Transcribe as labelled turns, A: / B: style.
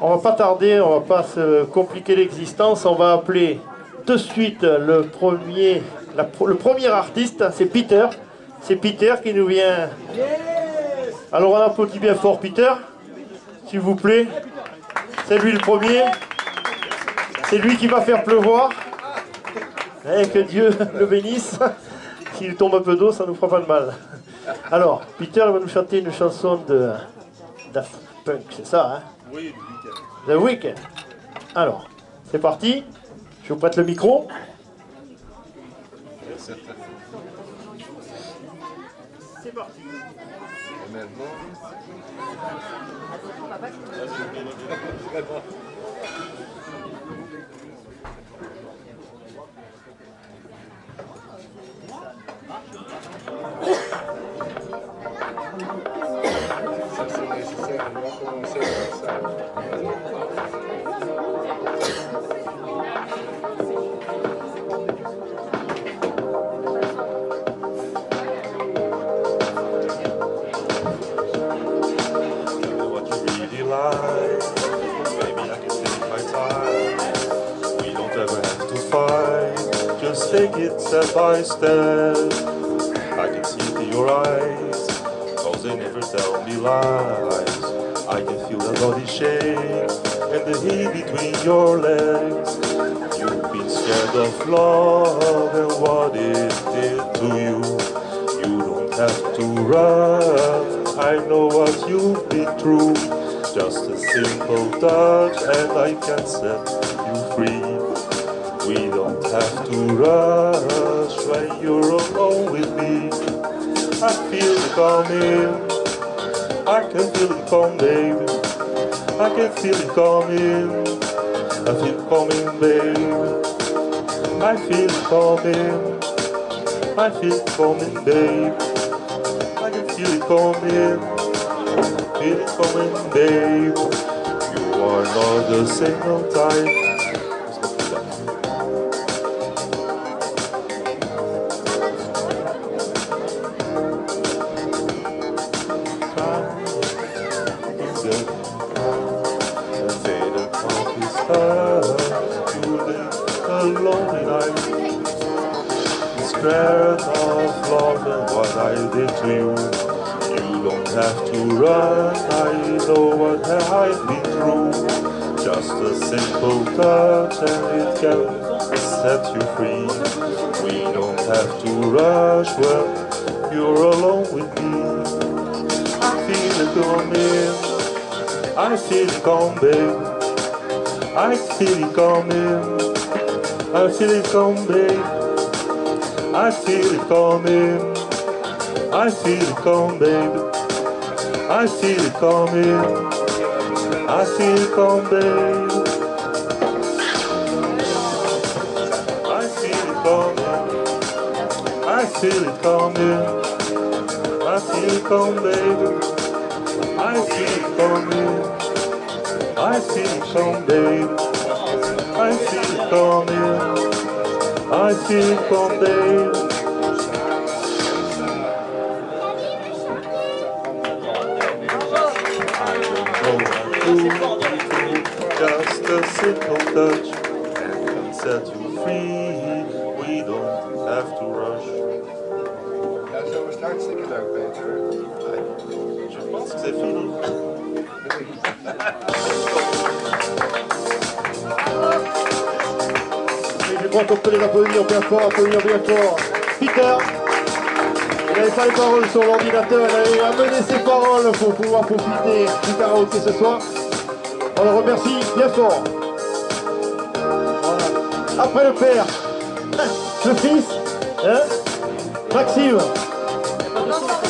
A: On va pas tarder, on va pas se compliquer l'existence. On va appeler de suite le premier, le premier artiste, c'est Peter. C'est Peter qui nous vient. Alors on applaudit bien fort Peter, s'il vous plaît. C'est lui le premier. C'est lui qui va faire pleuvoir. Et eh, que Dieu le bénisse. S'il tombe un peu d'eau, ça nous fera pas de mal. Alors, Peter va nous chanter une chanson de Daft Punk, c'est ça, hein?
B: Oui,
A: The Weeknd. Alors, c'est parti. Je vous prête le micro. C'est parti. Take my time. We don't ever have to fight.
C: Just take it step by step. I can see it in your eyes, they never tell me lies. I can feel the body shake and the heat between your legs. You've been scared of love and what it did to you. You don't have to run, I know what you've been through. Just a simple touch and I can set you free. We don't have to rush when you're alone with me. I feel coming, I can feel it coming, baby. I can feel it coming, I feel it coming, baby. I feel it coming, I feel it coming, baby. I can feel it coming, feel it coming, babe. You are not the single type. Scared of love and what I did to you. You don't have to run, I know what I've been through. Just a simple touch and it can set you free. We don't have to rush when you're alone with me. I feel it coming, I feel it coming, I feel it coming, I feel it coming. I feel it coming. I feel it coming, baby. I feel it coming. I feel it coming. I feel it coming. I feel it coming, baby. I it coming, baby. I feel it coming. I feel from there. Just a simple touch and can set you free. We don't have to rush. Je pense que c'est fini.
A: crois qu'on peut les applaudir bien fort, applaudir bien fort. Peter, il n'avait pas les paroles sur l'ordinateur, il avait amené ses paroles pour pouvoir profiter du karaoké ce soir. On le remercie bien fort. Voilà. Après le père, le fils, hein Maxime. no,